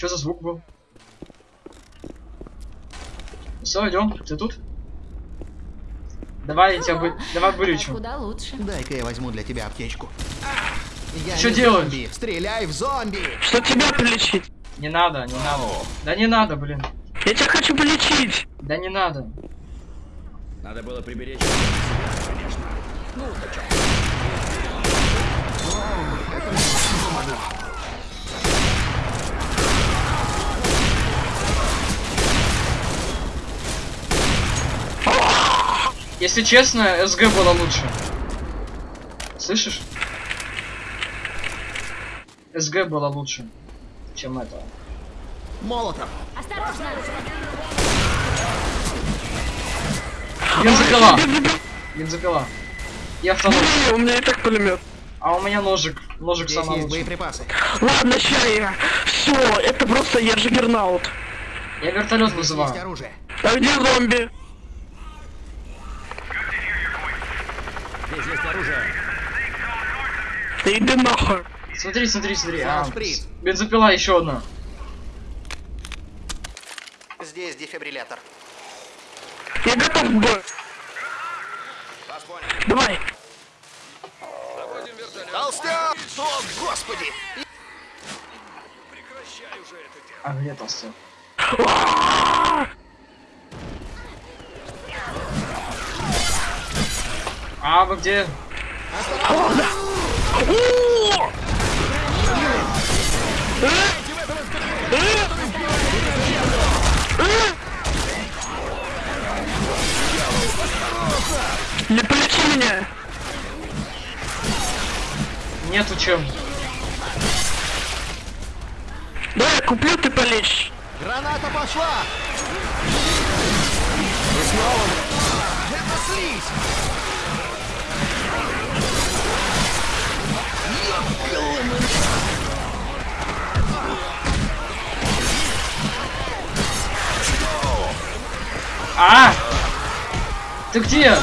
Что за звук был? Все, идем. Ты тут? Давай я тебя бы... Давай вылечу. Куда лучше. Дай-ка я возьму для тебя аптечку. Я не делаешь? зомби. Стреляй в зомби! Что тебя полечить? Не надо, не надо. Да не надо, блин. Я тебя хочу полечить. Да не надо. Надо было приберечь. Если честно, СГ было лучше. Слышишь? СГ было лучше, чем это. Молотов! Осторожно! Бензопила! Бензопила. И автонос. Не, у меня и так пулемет. А у меня ножик. Ножик Здесь самый есть лучший. боеприпасы. Ладно, ща я. Все, это просто я джиггернаут. Я вертолет вызываю. оружие. А где зомби? Здесь есть оружие. Да иди нахуй. Смотри, смотри, смотри. А, бензопила еще одна. Здесь дефибриллятор. Я готов к бою. Давай. Толстяк! О, господи! А где толстяк? А, вы где? Не полечи меня. Нету чем. Давай я куплю, ты полечишь. Граната пошла! И снова... Это слизь! А! Ты где?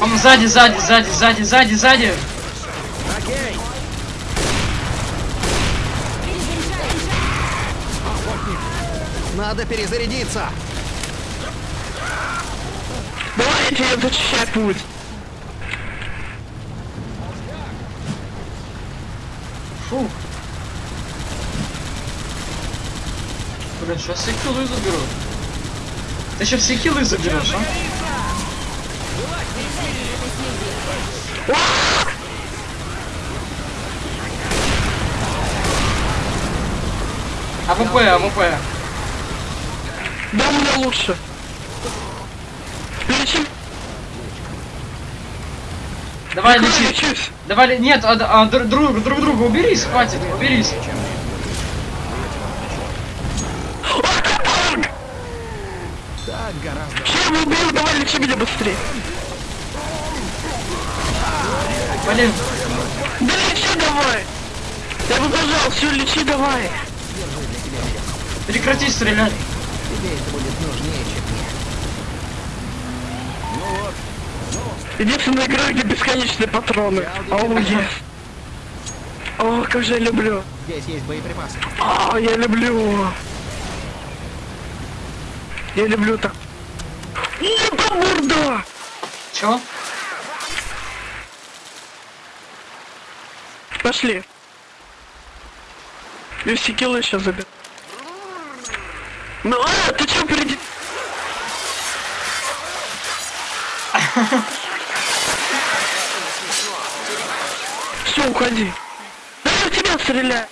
Он сзади, сзади, сзади, сзади, сзади, сзади. Надо перезарядиться! Давай я тебе зачищай путь. Фу. Блин, сейчас все киллы заберу. Ты сейчас все киллы заберешь, а? АВП, АВП. Да, мне лучше. Лечи. Давай лечи. лечусь. Давай, нет, а, а, друг, друг, друг друга уберись, хватит, уберись. Чем убил? Давай лечи меня быстрее. Блин, Да лечи давай. Я зажал, все, лечи давай. прекрати стрелять. Тебе это будет нужнее, чем мне. Единственная игра, где бесконечные патроны. Оу, yes. О, как же я люблю. Здесь есть боеприпасы. А, я люблю. Я люблю так. Ебаный морда! Чё? Пошли. И все киллы сейчас заберу. Ну, а, ты чё впереди? Все, уходи. Да я в тебя стреляю.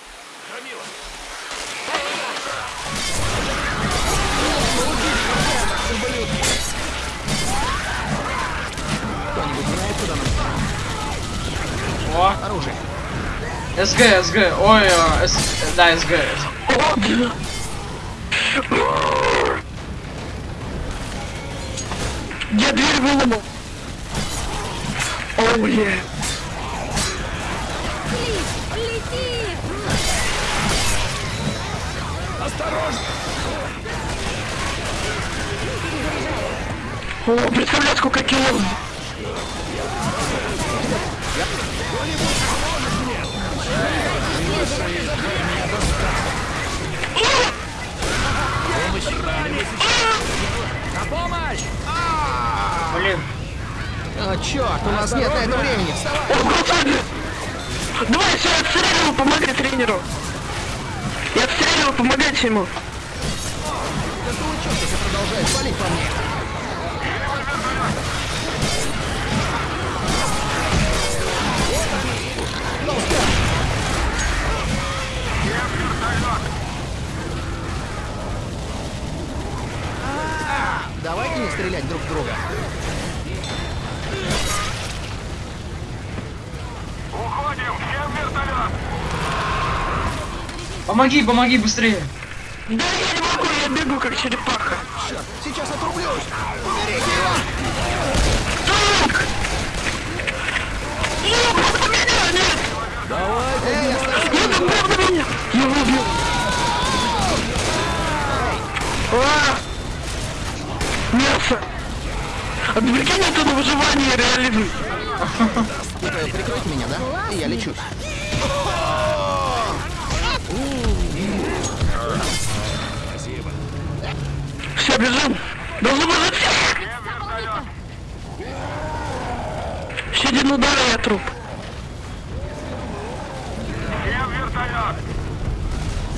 О, Оружие. СГ, СГ, ой, а, С- да, СГ. О. Я дверь выломал. Е. Лети! Осторожно! О, представляю, сколько кило. Блин. О, черт, у нас нет на это времени. Вставай! Давай, все, отстреливай, помогай тренеру. Я отстреливаю, помогайте ему. Да что вы черт, если продолжает палить по мне? Помоги, помоги быстрее. Да я не могу, я бегу как черепаха. Сейчас отрублюсь. Уберите его! Так! Ну, меня нет! Эй, остановись! Ну, правда меня! Я убил! А! Мясо! Отвлеки это на выживание реализм! Прикройте меня, да? Я лечусь. Все, бежим! Должны быть всех! Еще один удар, и я труп.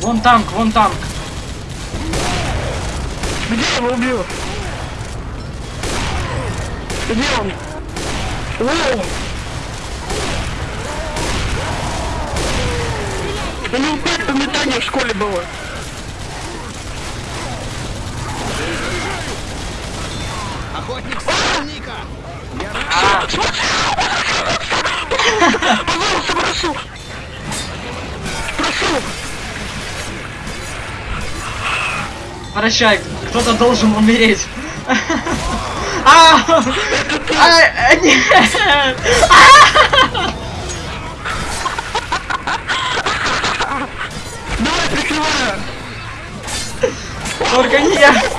Вон танк, вон танк. Где я его убил? Где он? Воу! У него пять по метанию в школе было. Охотник странника! Пожалуйста, прошу! Прошу! Прощай, кто-то должен умереть. А! А, Нет! Давай, прикрываю! Только не я!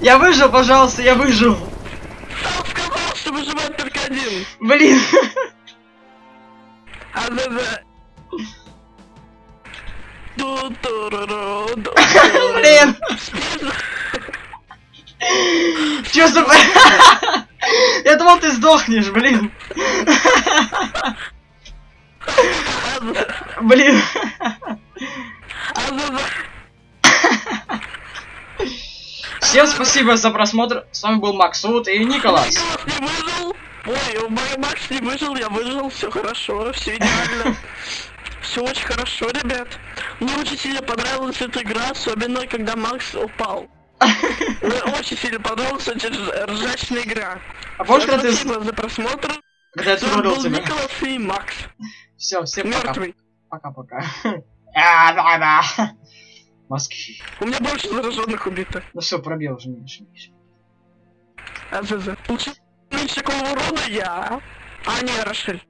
Я выжил, пожалуйста, я выжил. Сказал, что выживает только один. Блин. А да да. Ду-ду-ру-ру, Блин. Чё за... Я думал, ты сдохнешь, блин. Блин. Всем спасибо за просмотр. С вами был Максут и Николас. Ой, Макс не выжил, я выжил, все хорошо, все идеально. Все очень хорошо, ребят. Мне очень сильно понравилась эта игра, особенно когда Макс упал. Мне очень сильно понравилась эта рж- ржачная игра. А помнишь, когда ты... Спасибо за просмотр. Когда я тебя? Николас и Макс. Все, всем пока. Мертвый. Пока-пока. А, да, да. Мозги. У меня больше зараженных убито. Ну все, пробел уже меньше, меньше. А за за. Получил меньше такого урона я. А не, Рошель.